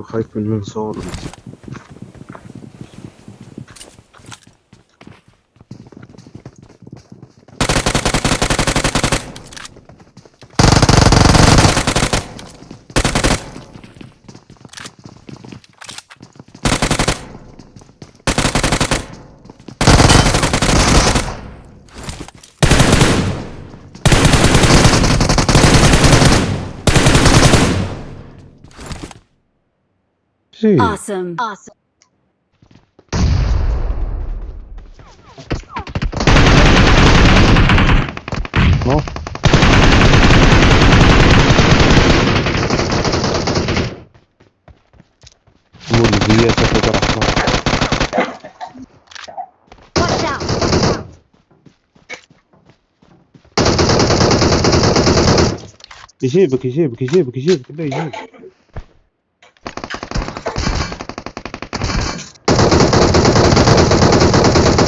يو خايف من منصور انت شي Awesome. Awesome. out. يجيبك يجيبك يجيبك يجيبك لا يجيبك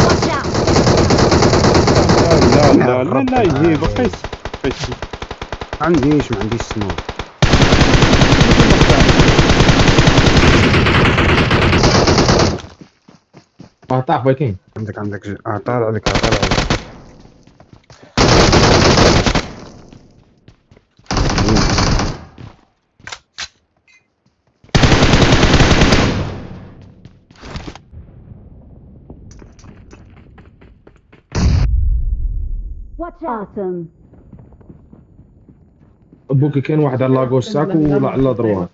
Watch out. لا لا لا لا, لا يجيبك قيس قيس. عنديش ما عنديش سموك آه طاح فايكين عندك عندك. آه طالع لك طالع لك Watch out. Awesome. بوكي كان واحد على لاغوش ساك ولا على دروات